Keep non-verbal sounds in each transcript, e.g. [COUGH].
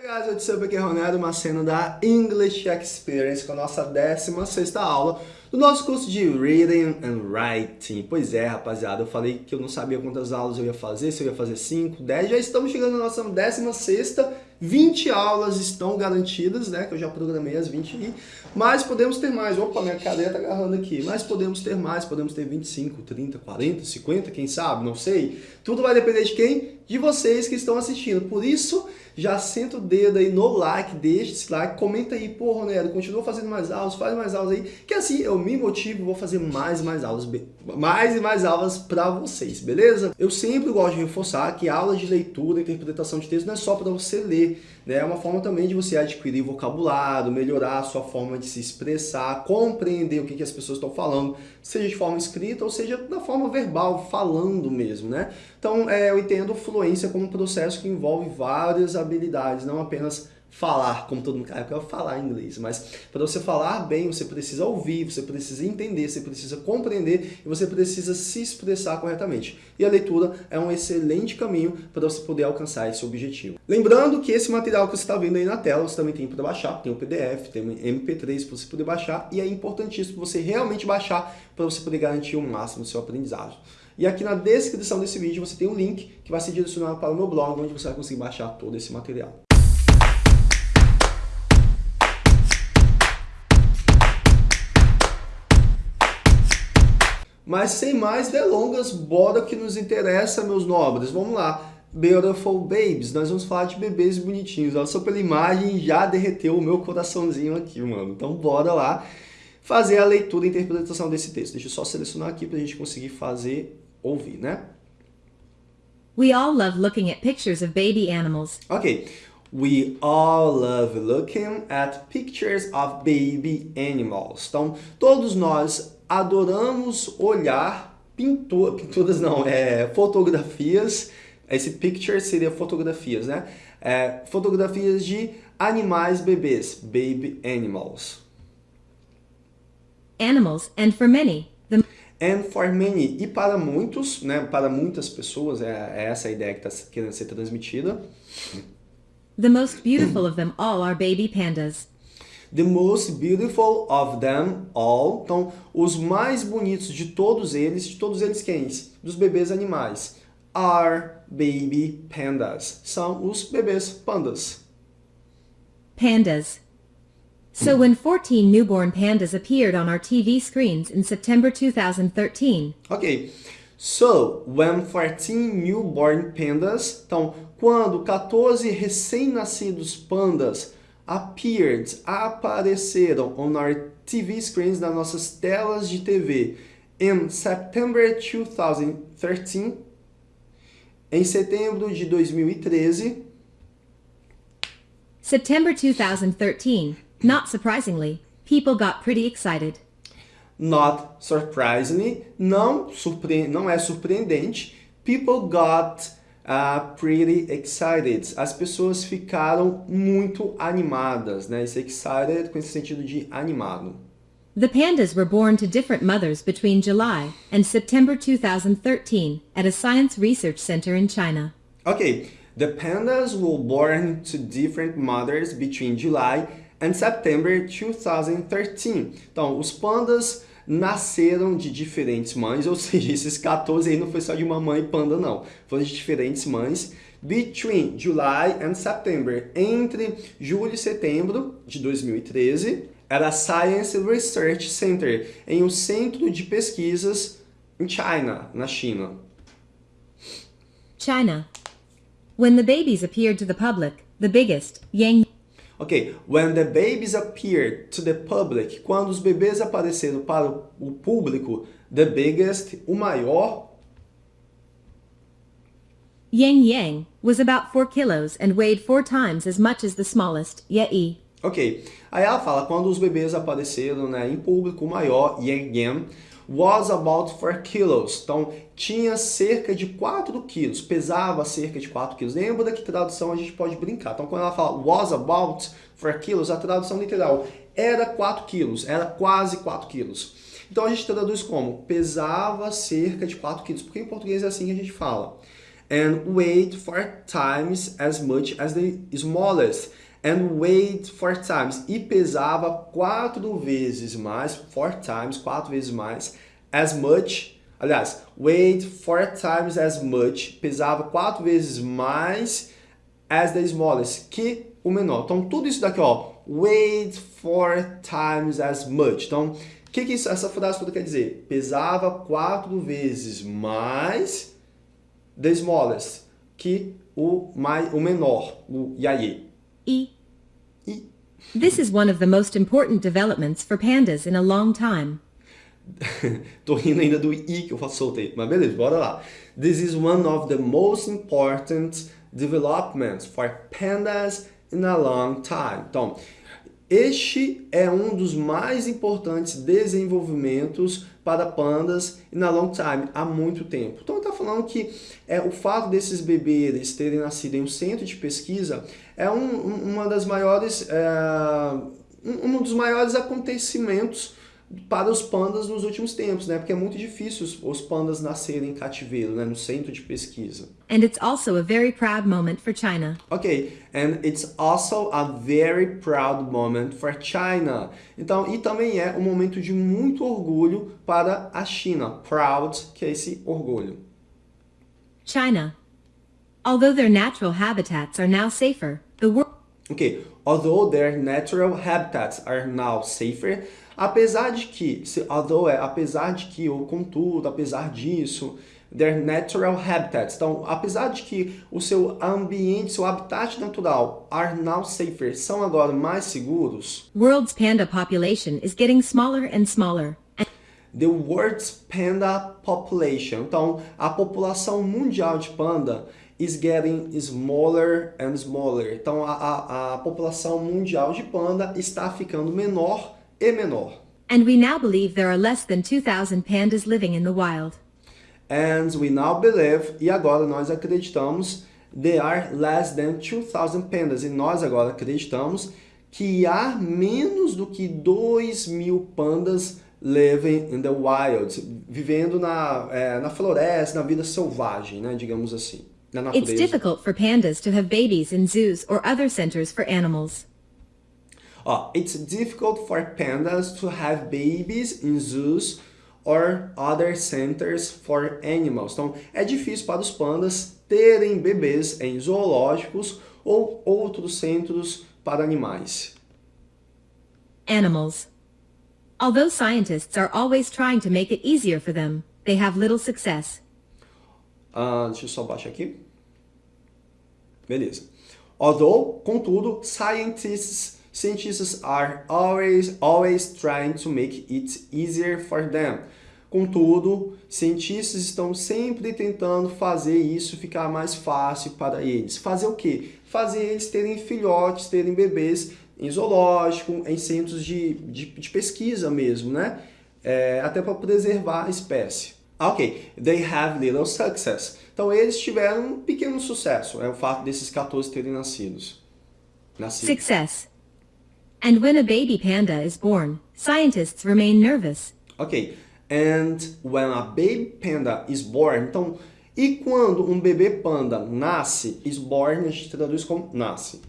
Guys, what's up? Aqui é Ronaldo, uma cena da English Experience com a nossa 16ª aula do nosso curso de Reading and Writing. Pois é, rapaziada, eu falei que eu não sabia quantas aulas eu ia fazer, se eu ia fazer 5, 10, já estamos chegando na nossa 16ª 20 aulas estão garantidas, né? Que eu já programei as 20 aí. Mas podemos ter mais. Opa, minha cadeira tá agarrando aqui. Mas podemos ter mais. Podemos ter 25, 30, 40, 50, quem sabe? Não sei. Tudo vai depender de quem? De vocês que estão assistindo. Por isso, já senta o dedo aí no like, deixa esse like, comenta aí, pô, Ronero, continua fazendo mais aulas, faz mais aulas aí, que assim eu me motivo, vou fazer mais e mais aulas, mais e mais aulas para vocês, beleza? Eu sempre gosto de reforçar que aula de leitura interpretação de texto não é só para você ler, né? É uma forma também de você adquirir vocabulário, melhorar a sua forma de se expressar, compreender o que, que as pessoas estão falando, seja de forma escrita ou seja da forma verbal, falando mesmo, né? Então, é, eu entendo fluência como um processo que envolve várias habilidades, não apenas falar, como todo mundo quer, eu quero falar inglês, mas para você falar bem, você precisa ouvir, você precisa entender, você precisa compreender e você precisa se expressar corretamente. E a leitura é um excelente caminho para você poder alcançar esse objetivo. Lembrando que esse material que você está vendo aí na tela, você também tem para baixar, tem o PDF, tem o MP3 para você poder baixar e é importantíssimo você realmente baixar para você poder garantir o máximo do seu aprendizado. E aqui na descrição desse vídeo você tem um link que vai ser direcionado para o meu blog, onde você vai conseguir baixar todo esse material. Mas sem mais delongas, bora que nos interessa, meus nobres. Vamos lá. Beautiful Babies, nós vamos falar de bebês bonitinhos. Olha só pela imagem, já derreteu o meu coraçãozinho aqui, mano. Então bora lá fazer a leitura e interpretação desse texto. Deixa eu só selecionar aqui para a gente conseguir fazer ouvir, né? We all love looking at pictures of baby animals. Ok. We all love looking at pictures of baby animals. Então, todos nós adoramos olhar pintura, pinturas não, é, fotografias, esse picture seria fotografias, né? É, fotografias de animais bebês, baby animals. Animals, and for many. And for many, e para muitos, né, para muitas pessoas, é, é essa a ideia que está querendo ser transmitida. The most beautiful of them all are baby pandas. The most beautiful of them all. Então, os mais bonitos de todos eles, de todos eles quem? Dos bebês animais. Are baby pandas. São os bebês pandas. Pandas. So when 14 newborn pandas appeared on our TV screens in September 2013. Ok. So, when 14 newborn pandas, então, quando 14 recém-nascidos pandas appeared, apareceram on our TV screens, nas nossas telas de TV, in September 2013, em setembro de 2013. September 2013, not surprisingly, people got pretty excited. Not surprisingly, não, surpre não é surpreendente, people got uh, pretty excited. As pessoas ficaram muito animadas, né? Esse excited com esse sentido de animado. The pandas were born to different mothers between July and September 2013 at a science research center in China. Okay, the pandas were born to different mothers between July and September 2013. Então, os pandas nasceram de diferentes mães, ou seja, esses 14 aí não foi só de uma mãe panda não, foram de diferentes mães, between July and September, entre julho e setembro de 2013, era Science Research Center, em um centro de pesquisas em China, na China. China. When the babies appeared to the public, the biggest, Yang Ok, when the babies appeared to the public, quando os bebês apareceram para o público, the biggest, o maior. Yang Yang was about 4 kilos and weighed 4 times as much as the smallest, Ye. Ok, aí ela fala, quando os bebês apareceram né, em público, o maior, Yang Yang, was about 4 kilos. Então, tinha cerca de 4 quilos, pesava cerca de 4 quilos. Lembra que tradução a gente pode brincar. Então, quando ela fala was about 4 kilos, a tradução literal era 4 quilos, era quase 4 quilos. Então, a gente traduz como pesava cerca de 4 quilos, porque em português é assim que a gente fala. and weighed four times as much as the smallest. And weighed four times. E pesava quatro vezes mais, four times, quatro vezes mais, as much, aliás, weighed four times as much, pesava quatro vezes mais as the smallest, que o menor. Então, tudo isso daqui, ó, weighed four times as much. Então, o que, que isso, essa frase toda quer dizer? Pesava quatro vezes mais the smallest, que o, mais, o menor, o Yaye. E. E. This is one of the most important developments for pandas in a long time. [LAUGHS] Tô rindo ainda do i que eu soltei, mas beleza, bora lá. This is one of the most important developments for pandas in a long time. Então, este é um dos mais importantes desenvolvimentos para pandas in a long time, há muito tempo. Então, está falando que é, o fato desses bebês terem nascido em um centro de pesquisa é um, uma das maiores, é, um dos maiores acontecimentos para os pandas nos últimos tempos, né? Porque é muito difícil os, os pandas nascerem em cativeiro, né? No centro de pesquisa. And it's also a very proud moment for China. Ok, and it's also a very proud moment for China. Então, e também é um momento de muito orgulho para a China. Proud, que é esse orgulho. China. Although their natural habitats are now safer, the world Ok, although their natural habitats are now safer, apesar de que, se, although é apesar de que, ou contudo, apesar disso, their natural habitats, então, apesar de que o seu ambiente, seu habitat natural are now safer, são agora mais seguros, world's panda population is getting smaller and smaller. the world's panda population, então, a população mundial de panda is getting smaller and smaller. Então, a, a, a população mundial de panda está ficando menor e menor. And we now believe there are less than 2,000 pandas living in the wild. And we now believe, e agora nós acreditamos, there are less than 2,000 pandas. E nós agora acreditamos que há menos do que 2 mil pandas living in the wild, vivendo na, é, na floresta, na vida selvagem, né, digamos assim. It's difficult for pandas to have babies in zoos or other centers for animals. Ó, it's difficult for pandas to have babies in zoos or other centers for animals. Então, é difícil para os pandas terem bebês em zoológicos ou outros centros para animais. Animals. Although scientists are always trying to make it easier for them, they have little success. Ah, deixa eu só baixar aqui. Beleza. Although, contudo, scientists, cientists are always, always trying to make it easier for them. Contudo, cientistas estão sempre tentando fazer isso ficar mais fácil para eles. Fazer o quê? Fazer eles terem filhotes, terem bebês em zoológico, em centros de, de, de pesquisa mesmo, né? É, até para preservar a espécie. Ah, Ok, they have little success. Então eles tiveram um pequeno sucesso, é o fato desses 14 terem nascidos. Nascido. Success. And when a baby panda is born, scientists remain nervous. Ok, and when a baby panda is born, então, e quando um bebê panda nasce, is born a gente traduz como nasce.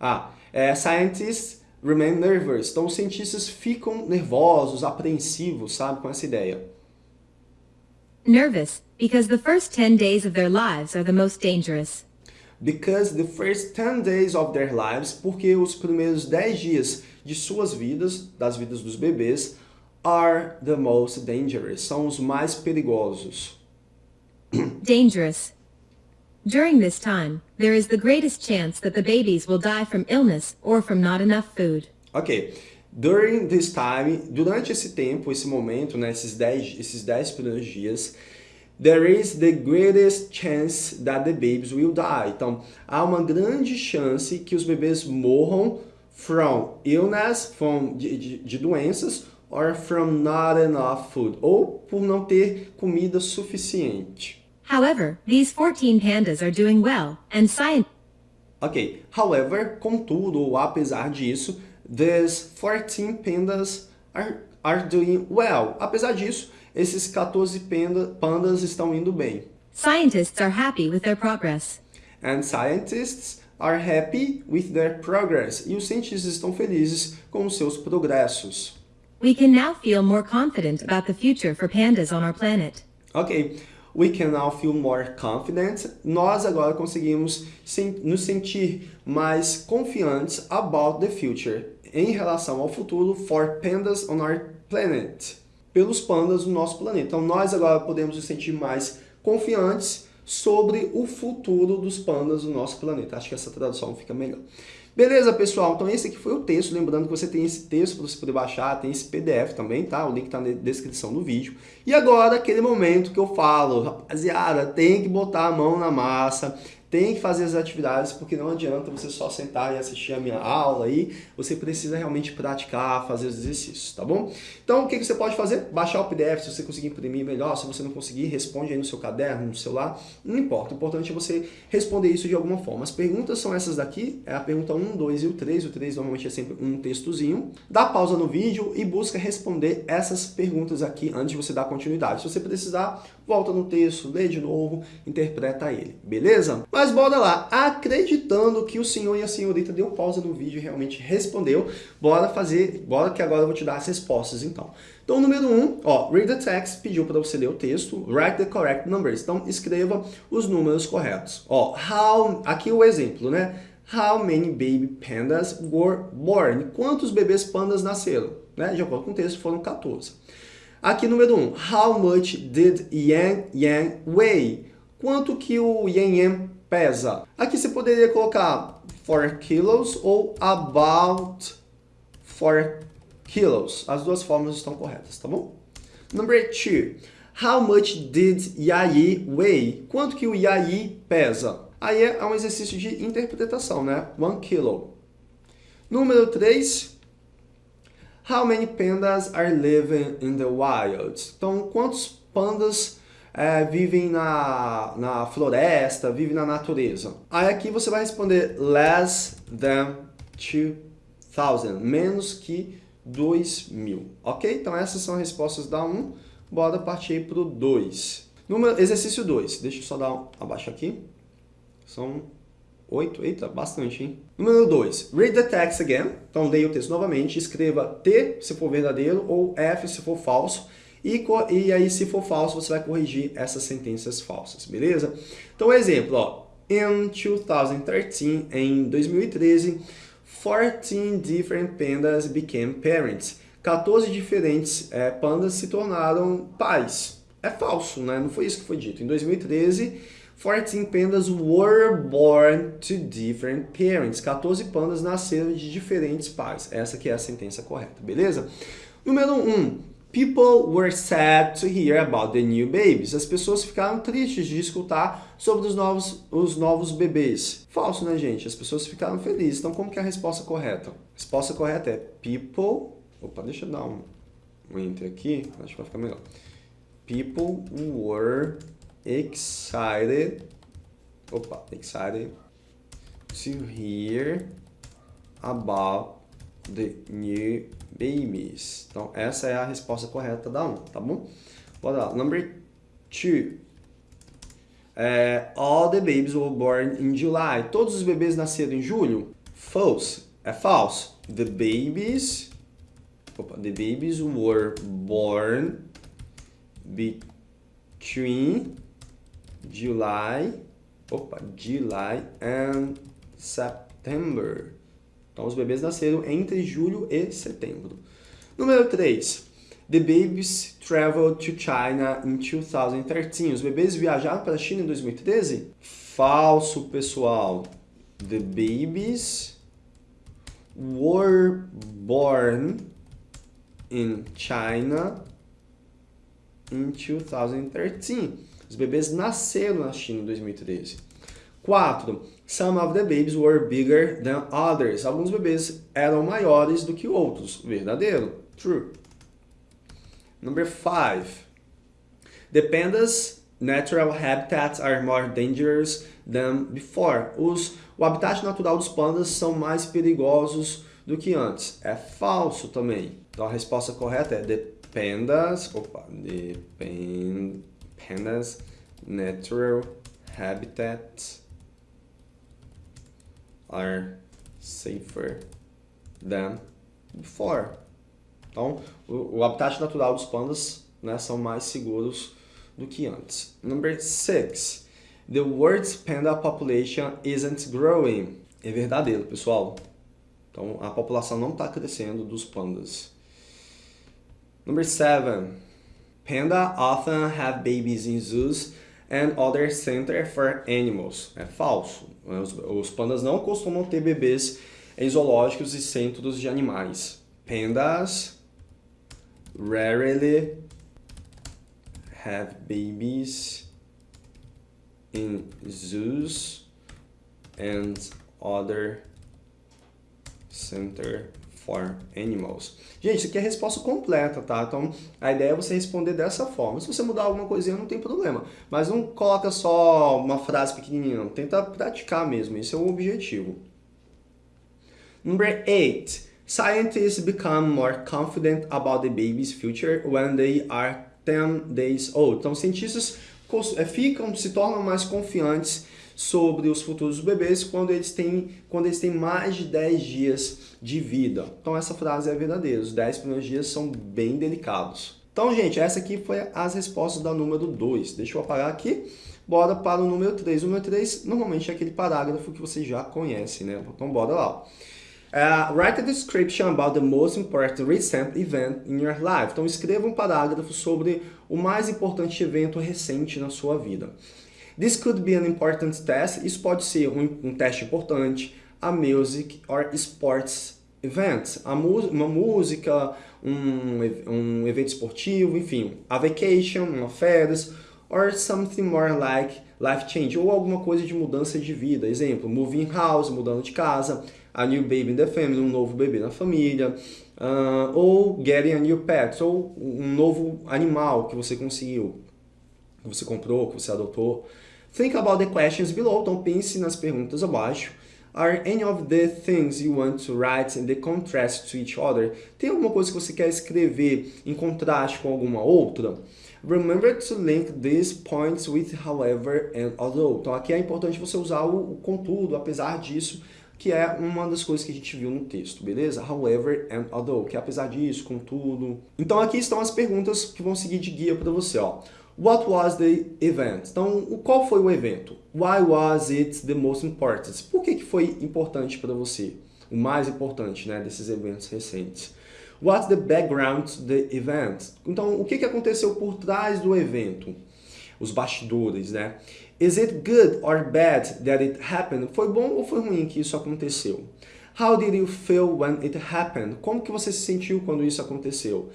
Ah, é, scientists remain nervous, então os cientistas ficam nervosos, apreensivos, sabe, com essa ideia. Nervous, because the first 10 days of their lives are the most dangerous. Because the first 10 days of their lives, porque os primeiros 10 dias de suas vidas, das vidas dos bebês, are the most dangerous, são os mais perigosos. [CLEARS THROAT] Dangerous. During this time, there is the greatest chance that the babies will die from illness or from not enough food. Ok, during this time, durante esse tempo, esse momento, né, esses 10 esses 10 primeiros dias, there is the greatest chance that the babies will die. Então, há uma grande chance que os bebês morram from illness, from, de, de, de doenças, or from not enough food, ou por não ter comida suficiente. However, these 14 pandas are doing well, and science Ok, however, contudo, ou apesar disso, these 14 pandas are, are doing well. Apesar disso, esses 14 panda, pandas estão indo bem. Scientists are happy with their progress. And scientists are happy with their progress. E os cientistas estão felizes com os seus progressos. We can now feel more confident about the future for pandas on our planet. Ok, we can now feel more confident. Nós agora conseguimos nos sentir mais confiantes about the future, em relação ao futuro for pandas on our planet, pelos pandas do nosso planeta. Então nós agora podemos nos sentir mais confiantes sobre o futuro dos pandas do nosso planeta. Acho que essa tradução fica melhor. Beleza, pessoal? Então esse aqui foi o texto. Lembrando que você tem esse texto para você poder baixar, tem esse PDF também, tá? O link está na descrição do vídeo. E agora, aquele momento que eu falo, rapaziada, tem que botar a mão na massa, tem que fazer as atividades, porque não adianta você só sentar e assistir a minha aula aí, você precisa realmente praticar, fazer os exercícios, tá bom? Então, o que, que você pode fazer? Baixar o PDF, se você conseguir imprimir melhor, se você não conseguir, responde aí no seu caderno, no celular, não importa, o importante é você responder isso de alguma forma. As perguntas são essas daqui, é a pergunta 1, 2 e o 3, o 3 normalmente é sempre um textozinho. Dá pausa no vídeo e busca responder essas perguntas aqui antes de você dar continuidade. Se você precisar, volta no texto, lê de novo, interpreta ele, beleza? Mas bora lá, acreditando que o senhor e a senhorita deu pausa no vídeo e realmente respondeu, bora fazer, bora que agora eu vou te dar as respostas então. Então, número 1, um, ó, read the text, pediu para você ler o texto, write the correct numbers, então escreva os números corretos. Ó, how, aqui o exemplo, né? How many baby pandas were born? Quantos bebês pandas nasceram? Né? De acordo com o texto, foram 14. Aqui, número 1. Um, how much did Yang Yang weigh? Quanto que o Yang Yang pesa? Aqui você poderia colocar 4 kilos ou about 4 kilos. As duas formas estão corretas, tá bom? Number 2. How much did Yayi weigh? Quanto que o Yayi pesa? Aí é um exercício de interpretação, né? 1 kilo. Número 3. How many pandas are living in the wild? Então, quantos pandas é, vivem na, na floresta, vivem na natureza? Aí aqui você vai responder less than 2,000, menos que 2 mil, ok? Então essas são as respostas da 1, bora partir para o 2. Número, exercício 2, deixa eu só dar abaixo aqui, são 8, eita, bastante, hein? Número 2, read the text again. Então, leia o texto novamente, escreva T se for verdadeiro ou F se for falso. E, e aí, se for falso, você vai corrigir essas sentenças falsas, beleza? Então, exemplo, ó. In 2013, em 2013, 14 different pandas became parents. 14 diferentes é, pandas se tornaram pais. É falso, né? Não foi isso que foi dito. Em 2013, 14 pandas were born to different parents. 14 pandas nasceram de diferentes pais. Essa que é a sentença correta, beleza? Número 1. Um, people were sad to hear about the new babies. As pessoas ficaram tristes de escutar sobre os novos, os novos bebês. Falso, né, gente? As pessoas ficaram felizes. Então, como que é a resposta correta? A resposta correta é people... Opa, deixa eu dar um, um enter aqui. Acho que vai ficar melhor. People were excited, opa, excited to hear about the new babies. Então, essa é a resposta correta da 1, tá bom? Bora lá. Number 2. É, all the babies were born in July. Todos os bebês nasceram em julho? False. É falso. The babies... Opa, the babies were born between July, opa, July and September. Então, os bebês nasceram entre julho e setembro. Número 3. The babies traveled to China in 2013. Os bebês viajaram para a China em 2013? Falso, pessoal. The babies were born in China in 2013. Os bebês nasceram na China em 2013. 4. Some of the babies were bigger than others. Alguns bebês eram maiores do que outros. Verdadeiro. True. Number 5. The pandas' natural habitats are more dangerous than before. Os, o habitat natural dos pandas são mais perigosos do que antes. É falso também. Então a resposta correta é the pandas, opa, the pandas natural habitats are safer than before. Então, o, o habitat natural dos pandas né, são mais seguros do que antes. Number six, the world's panda population isn't growing. É verdadeiro, pessoal. Então, a população não está crescendo dos pandas. Number seven, panda often have babies in zoos and other center for animals. É falso. Os, os pandas não costumam ter bebês em zoológicos e centros de animais. Pandas rarely have babies in zoos and other center for animals. Gente, isso aqui é a resposta completa, tá? Então, a ideia é você responder dessa forma. Se você mudar alguma coisinha, não tem problema. Mas não coloca só uma frase pequenininha, não. Tenta praticar mesmo, esse é o objetivo. Number 8. Scientists become more confident about the baby's future when they are 10 days old. Então, cientistas eh, ficam, se tornam mais confiantes sobre os futuros bebês quando eles têm, quando eles têm mais de 10 dias de vida. Então essa frase é verdadeira, os 10 primeiros dias são bem delicados. Então, gente, essa aqui foi as respostas da número 2. Deixa eu apagar aqui. Bora para o número 3. O número 3 normalmente é aquele parágrafo que você já conhece, né? Então bora lá. Uh, write a description about the most important recent event in your life. Então escreva um parágrafo sobre o mais importante evento recente na sua vida. This could be an important test. Isso pode ser um, um teste importante, a music or sports events. Uma música, um, um evento esportivo, enfim. A vacation, uma férias, or something more like life change, ou alguma coisa de mudança de vida. Exemplo, moving house, mudando de casa, a new baby in the family, um novo bebê na família, uh, ou getting a new pet, ou um novo animal que você conseguiu, que você comprou, que você adotou. Think about the questions below, então pense nas perguntas abaixo. Are any of the things you want to write in the contrast to each other? Tem alguma coisa que você quer escrever em contraste com alguma outra? Remember to link these points with however and although. Então aqui é importante você usar o, o contudo, apesar disso, que é uma das coisas que a gente viu no texto, beleza? However and although, que é apesar disso, contudo. Então aqui estão as perguntas que vão seguir de guia para você, ó. What was the event? Então, qual foi o evento? Why was it the most important? Por que, que foi importante para você? O mais importante né, desses eventos recentes. What's the background to the event? Então, o que, que aconteceu por trás do evento? Os bastidores, né? Is it good or bad that it happened? Foi bom ou foi ruim que isso aconteceu? How did you feel when it happened? Como que você se sentiu quando isso aconteceu?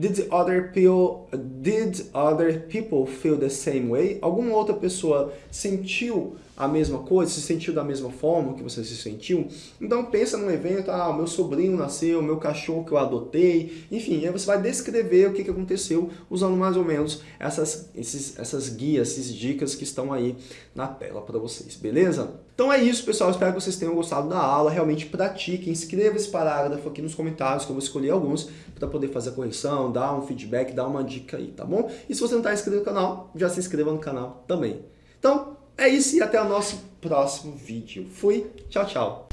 Did other people, did other people feel the same way? Alguma outra pessoa sentiu a mesma coisa, se sentiu da mesma forma que você se sentiu? Então pensa num evento, ah, meu sobrinho nasceu, meu cachorro que eu adotei, enfim, aí você vai descrever o que, que aconteceu usando mais ou menos essas, esses, essas guias, essas dicas que estão aí na tela para vocês, beleza? Então é isso, pessoal, espero que vocês tenham gostado da aula, realmente pratiquem, escreva esse parágrafo aqui nos comentários que eu vou escolher alguns para poder fazer a correção, dar um feedback, dar uma dica aí, tá bom? E se você não está inscrito no canal, já se inscreva no canal também. Então, é isso e até o nosso próximo vídeo. Fui, tchau, tchau.